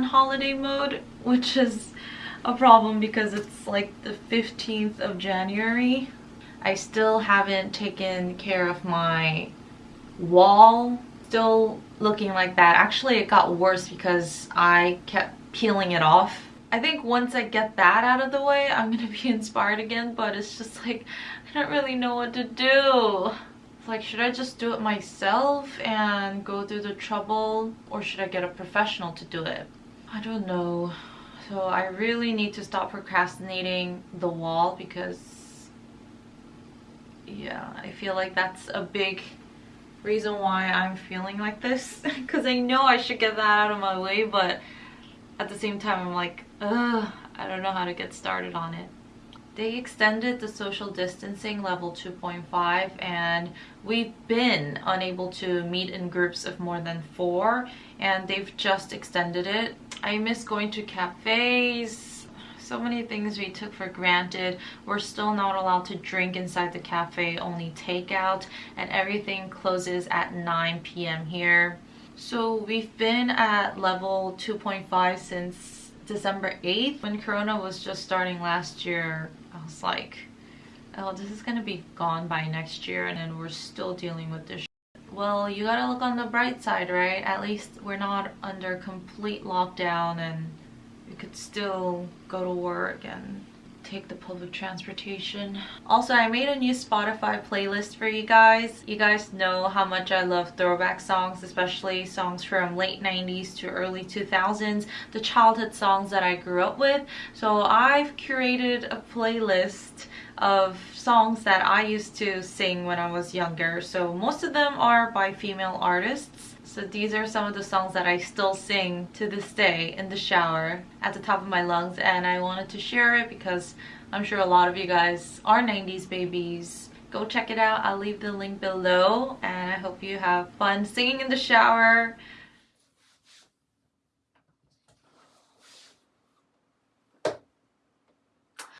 on holiday mode, which is a problem because it's like the 15th of January. I still haven't taken care of my wall. Still looking like that. Actually, it got worse because I kept peeling it off. I think once I get that out of the way, I'm gonna be inspired again, but it's just like, I don't really know what to do It's like should I just do it myself and go through the trouble or should I get a professional to do it? I don't know. So I really need to stop procrastinating the wall because yeah, I feel like that's a big reason why I'm feeling like this because I know I should get that out of my way but at the same time I'm like, ugh, I don't know how to get started on it. They extended the social distancing level 2.5 and we've been unable to meet in groups of more than four and they've just extended it. I miss going to cafes, so many things we took for granted. We're still not allowed to drink inside the cafe, only takeout, and everything closes at 9 p.m. here. So we've been at level 2.5 since December 8th when Corona was just starting last year I was like, oh, this is gonna be gone by next year and then we're still dealing with this well, you gotta look on the bright side, right? At least we're not under complete lockdown and we could still go to work and take the public transportation. Also, I made a new Spotify playlist for you guys. You guys know how much I love throwback songs, especially songs from late 90s to early 2000s, the childhood songs that I grew up with. So I've curated a playlist of songs that I used to sing when I was younger. So most of them are by female artists. So these are some of the songs that I still sing to this day in the shower at the top of my lungs and I wanted to share it because I'm sure a lot of you guys are 90s babies. Go check it out. I'll leave the link below and I hope you have fun singing in the shower.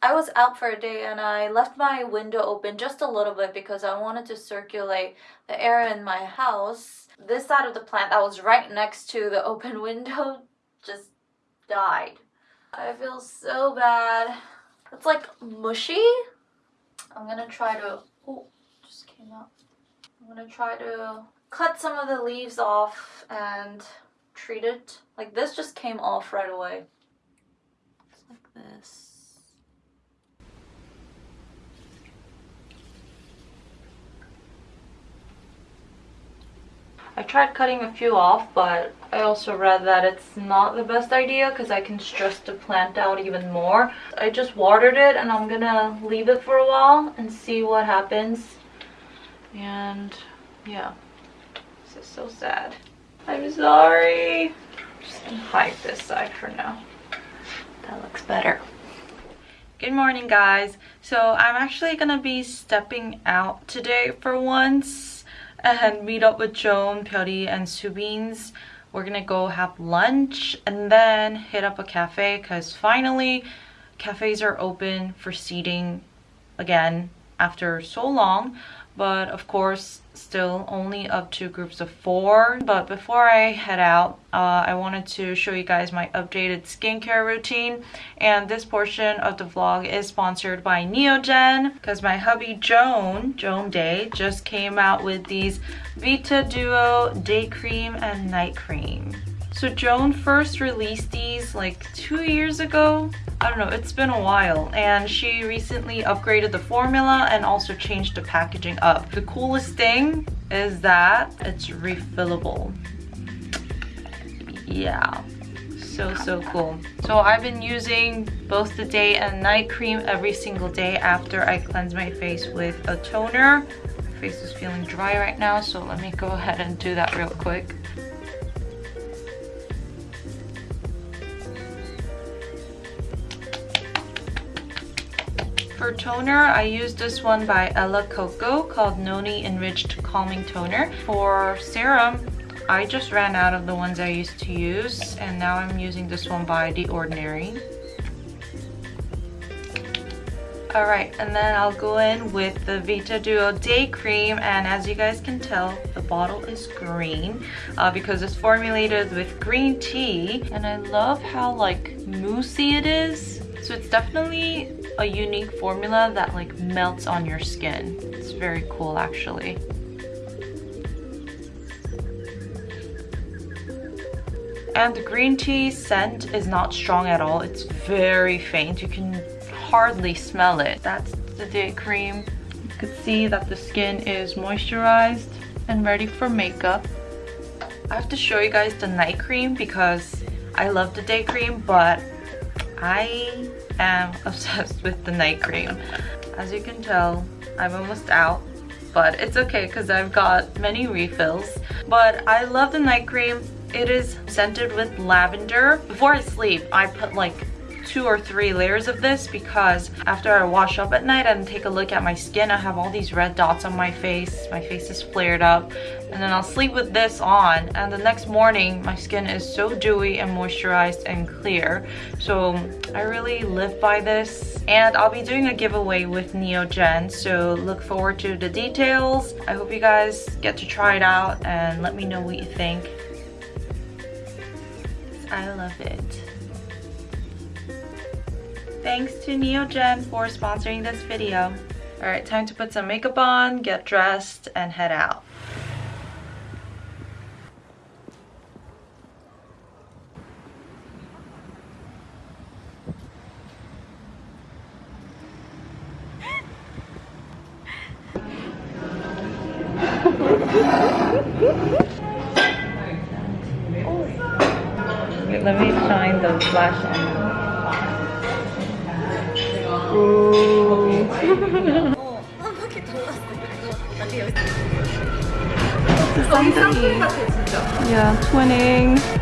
I was out for a day and I left my window open just a little bit because I wanted to circulate the air in my house. This side of the plant that was right next to the open window just died. I feel so bad. It's like mushy. I'm gonna try to, oh, just came out. I'm gonna try to cut some of the leaves off and treat it. Like this just came off right away. It's like this. I tried cutting a few off, but I also read that it's not the best idea because I can stress the plant out even more. I just watered it and I'm gonna leave it for a while and see what happens. And yeah, this is so sad. I'm sorry. I'm just gonna hide this side for now. That looks better. Good morning guys. So I'm actually gonna be stepping out today for once and meet up with Joan, Pyori, and Subins. We're gonna go have lunch and then hit up a cafe because finally cafes are open for seating again after so long but of course still only up to groups of four but before i head out uh, i wanted to show you guys my updated skincare routine and this portion of the vlog is sponsored by neogen because my hubby joan joan day just came out with these vita duo day cream and night cream so Joan first released these like two years ago. I don't know, it's been a while. And she recently upgraded the formula and also changed the packaging up. The coolest thing is that it's refillable. Yeah, so, so cool. So I've been using both the day and night cream every single day after I cleanse my face with a toner. My face is feeling dry right now, so let me go ahead and do that real quick. For toner, I use this one by Ella Coco called Noni Enriched Calming Toner. For serum, I just ran out of the ones I used to use and now I'm using this one by The Ordinary. Alright, and then I'll go in with the Vita Duo Day Cream and as you guys can tell, the bottle is green uh, because it's formulated with green tea and I love how like moussey it is. So it's definitely a unique formula that like melts on your skin. It's very cool actually. And the green tea scent is not strong at all. It's very faint. You can hardly smell it. That's the day cream. You can see that the skin is moisturized and ready for makeup. I have to show you guys the night cream because I love the day cream, but I am obsessed with the night cream. As you can tell, I'm almost out, but it's okay because I've got many refills. But I love the night cream. It is scented with lavender. Before I sleep, I put like two or three layers of this because after I wash up at night and take a look at my skin, I have all these red dots on my face. My face is flared up. And then I'll sleep with this on and the next morning my skin is so dewy and moisturized and clear. So I really live by this. And I'll be doing a giveaway with Neogen, so look forward to the details. I hope you guys get to try it out and let me know what you think. I love it. Thanks to Neogen for sponsoring this video. Alright, time to put some makeup on, get dressed, and head out. Wait, let me shine the flash on. Yeah, twinning.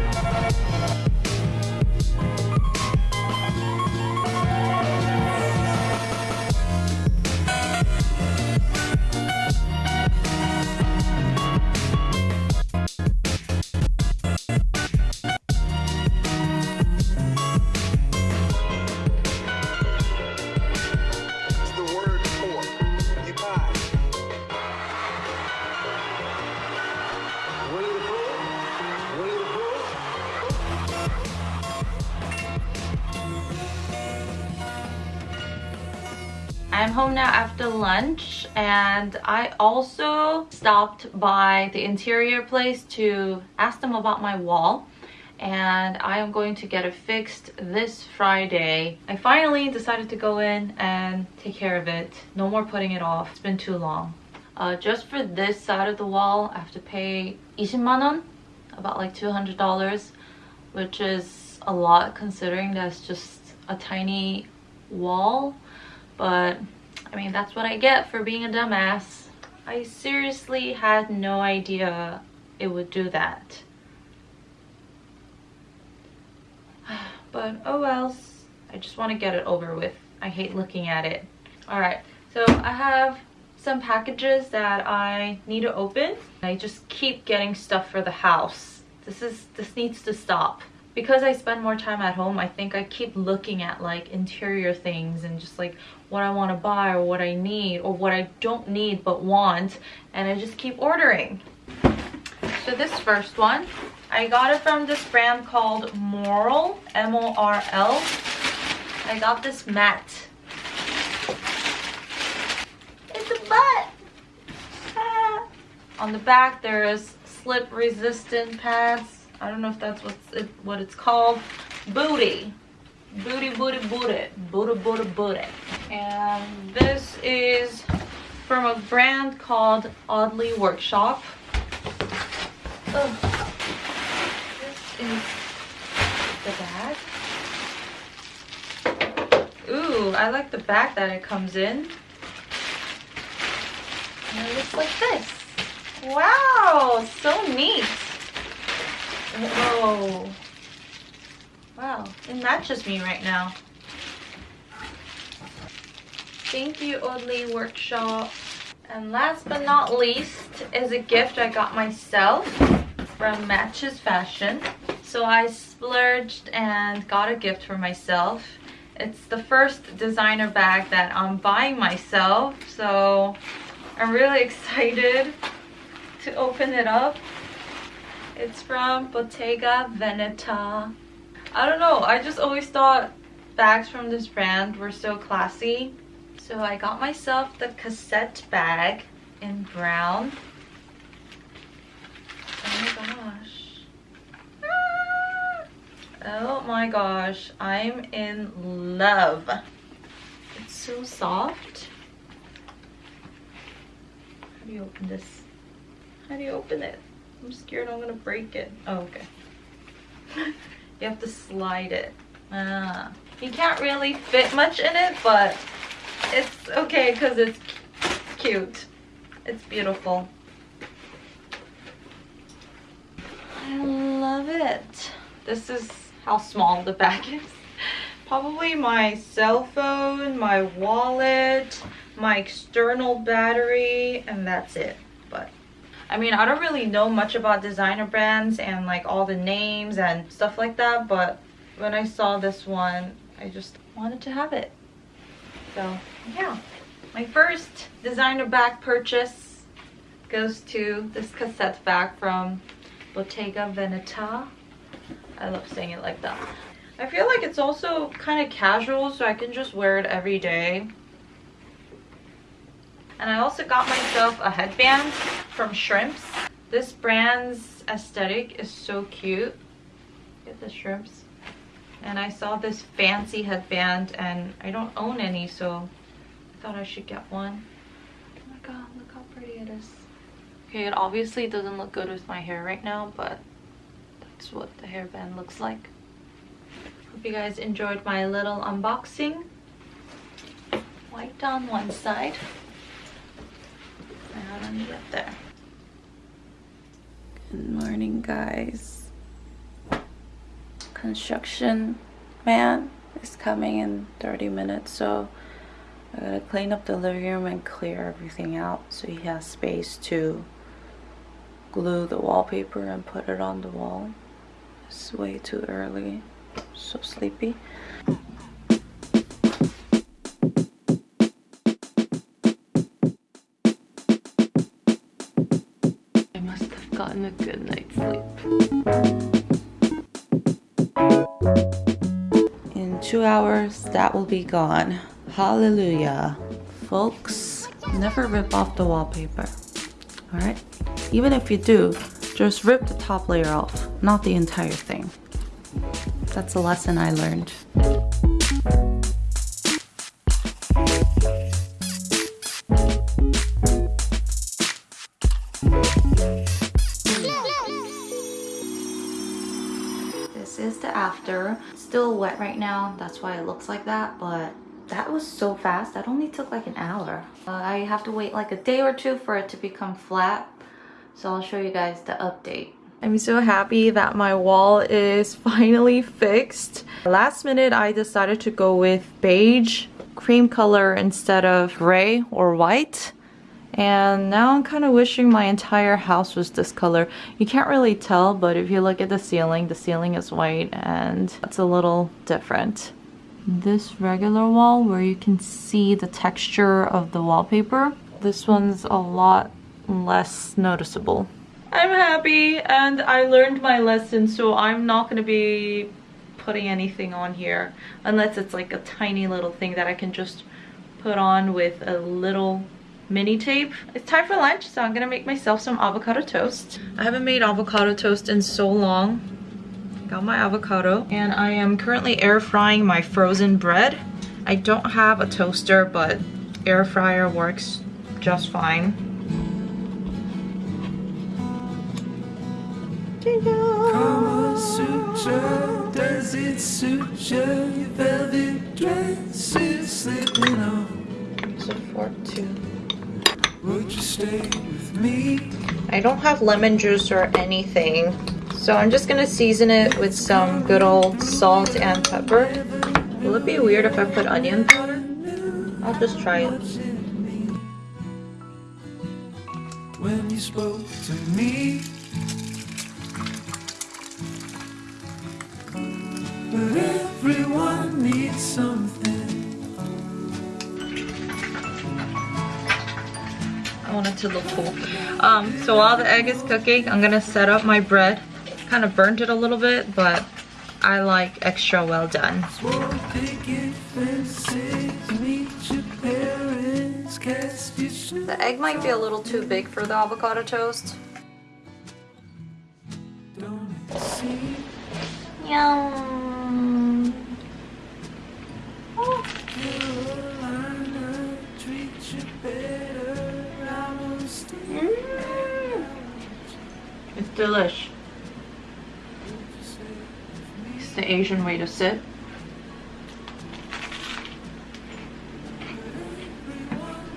Lunch and I also stopped by the interior place to ask them about my wall and I am going to get it fixed this Friday. I finally decided to go in and take care of it. No more putting it off. It's been too long. Uh, just for this side of the wall, I have to pay 20만 원, about like $200, which is a lot considering that's just a tiny wall but I mean that's what I get for being a dumbass. I seriously had no idea it would do that. But oh well, I just want to get it over with. I hate looking at it. Alright, so I have some packages that I need to open. I just keep getting stuff for the house. This is this needs to stop because I spend more time at home, I think I keep looking at like interior things and just like what I want to buy or what I need or what I don't need but want and I just keep ordering. So this first one, I got it from this brand called Moral, M-O-R-L. I got this mat. It's a butt! Ah. On the back there is slip resistant pads I don't know if that's what's it, what it's called. Booty. Booty, booty, booty. Booty, booty, booty. And this is from a brand called Oddly Workshop. Oh, this is the bag. Ooh, I like the bag that it comes in. And it looks like this. Wow, so neat. Whoa. Wow, it matches me right now. Thank you, Oddly Workshop. And last but not least is a gift I got myself from Matches Fashion. So I splurged and got a gift for myself. It's the first designer bag that I'm buying myself, so I'm really excited to open it up. It's from Bottega Veneta. I don't know, I just always thought bags from this brand were so classy. So I got myself the cassette bag in brown. Oh my gosh. Oh my gosh, I'm in love. It's so soft. How do you open this? How do you open it? I'm scared I'm gonna break it. Oh, okay. you have to slide it. Ah. You can't really fit much in it, but it's okay because it's cute. It's beautiful. I love it. This is how small the bag is. Probably my cell phone, my wallet, my external battery, and that's it. I mean, I don't really know much about designer brands and like all the names and stuff like that, but when I saw this one, I just wanted to have it. So yeah, my first designer bag purchase goes to this cassette bag from Bottega Veneta. I love saying it like that. I feel like it's also kind of casual so I can just wear it every day. And I also got myself a headband from Shrimps. This brand's aesthetic is so cute. Get the shrimps. And I saw this fancy headband and I don't own any so I thought I should get one. Oh my god, look how pretty it is. Okay, it obviously doesn't look good with my hair right now, but that's what the hairband looks like. Hope you guys enjoyed my little unboxing. White on one side and on the other. Good morning guys. Construction man is coming in 30 minutes so I gotta clean up the living room and clear everything out so he has space to glue the wallpaper and put it on the wall. It's way too early. So sleepy. Gotten a good night's sleep. In two hours, that will be gone. Hallelujah. Folks, never rip off the wallpaper. Alright? Even if you do, just rip the top layer off, not the entire thing. That's a lesson I learned. After. Still wet right now, that's why it looks like that, but that was so fast. That only took like an hour. Uh, I have to wait like a day or two for it to become flat so I'll show you guys the update. I'm so happy that my wall is finally fixed. Last minute I decided to go with beige cream color instead of gray or white. And now I'm kind of wishing my entire house was this color. You can't really tell, but if you look at the ceiling, the ceiling is white and it's a little different. This regular wall where you can see the texture of the wallpaper, this one's a lot less noticeable. I'm happy and I learned my lesson so I'm not going to be putting anything on here unless it's like a tiny little thing that I can just put on with a little mini tape. It's time for lunch so I'm gonna make myself some avocado toast. I haven't made avocado toast in so long. Got my avocado and I am currently air frying my frozen bread. I don't have a toaster but air fryer works just fine. Kama Sutra, does Would you stay with me? I don't have lemon juice or anything. So I'm just gonna season it with some good old salt and pepper. Will it be weird if I put onion powder? I'll just try it. When you spoke to me, but everyone needs something. To look cool. Um, so while the egg is cooking, I'm gonna set up my bread. Kind of burnt it a little bit, but I like extra well done. Swore picket fences, meet your parents, cast your sh- The egg might be a little too big for the avocado toast. Don't it seem Yum. Asian way to sit.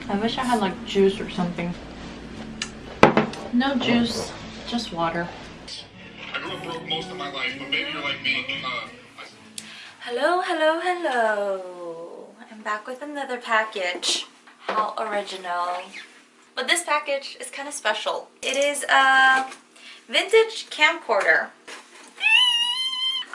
I wish I had like juice or something. No juice, just water. Hello, hello, hello. I'm back with another package. How original. But this package is kind of special. It is a vintage camcorder.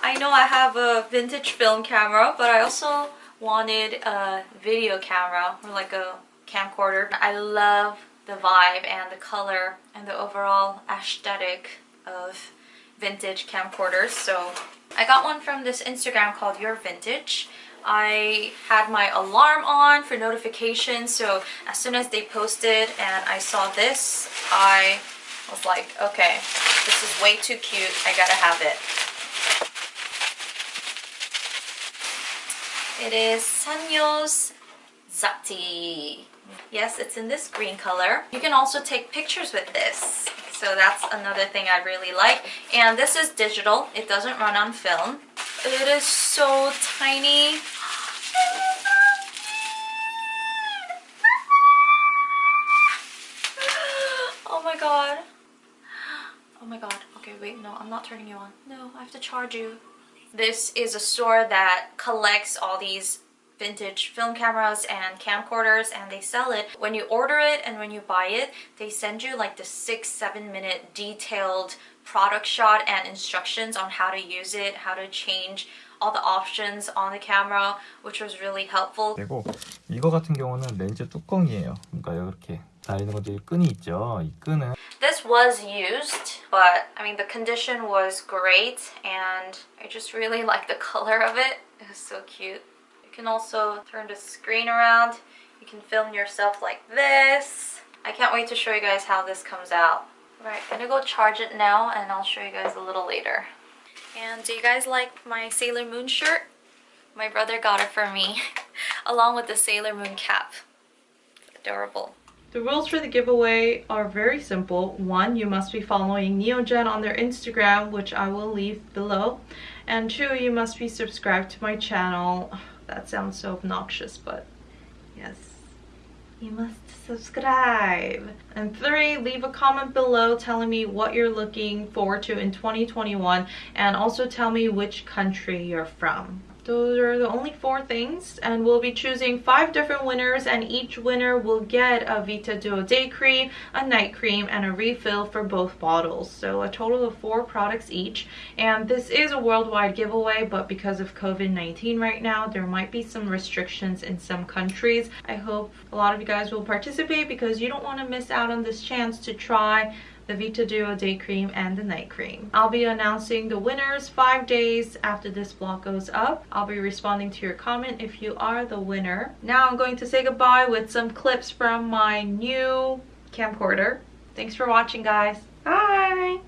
I know I have a vintage film camera, but I also wanted a video camera or like a camcorder. I love the vibe and the color and the overall aesthetic of vintage camcorders. So I got one from this Instagram called Your Vintage. I had my alarm on for notifications, so as soon as they posted and I saw this, I was like, okay, this is way too cute. I gotta have it. It is Sanyo's Xacti. Yes, it's in this green color. You can also take pictures with this. So that's another thing I really like. And this is digital. It doesn't run on film. It is so tiny. Oh my god. Oh my god. Okay, wait, no, I'm not turning you on. No, I have to charge you. This is a store that collects all these vintage film cameras and camcorders and they sell it. When you order it and when you buy it, they send you like the six, seven minute detailed product shot and instructions on how to use it, how to change all the options on the camera, which was really helpful. 되고 이거 같은 경우는 렌즈 뚜껑이에요. 그러니까 이렇게 달리는 것들이 끈이 있죠. 이 끈은 This was used, but I mean the condition was great and I just really like the color of it. It was so cute. You can also turn the screen around. You can film yourself like this. I can't wait to show you guys how this comes out. Right, gonna go charge it now and I'll show you guys a little later. And do you guys like my Sailor Moon shirt? My brother got it for me along with the Sailor Moon cap. Adorable. The rules for the giveaway are very simple. One, you must be following Neogen on their Instagram, which I will leave below. And two, you must be subscribed to my channel. That sounds so obnoxious, but yes. You must subscribe. And three, leave a comment below telling me what you're looking forward to in 2021 and also tell me which country you're from. Those are the only four things and we'll be choosing five different winners and each winner will get a Vita Duo Day Cream, a night cream, and a refill for both bottles. So a total of four products each. And this is a worldwide giveaway but because of COVID-19 right now there might be some restrictions in some countries. I hope a lot of you guys will participate because you don't want to miss out on this chance to try the Vita Duo Day Cream and the Night Cream. I'll be announcing the winners five days after this vlog goes up. I'll be responding to your comment if you are the winner. Now I'm going to say goodbye with some clips from my new camcorder. Thanks for watching guys. Bye!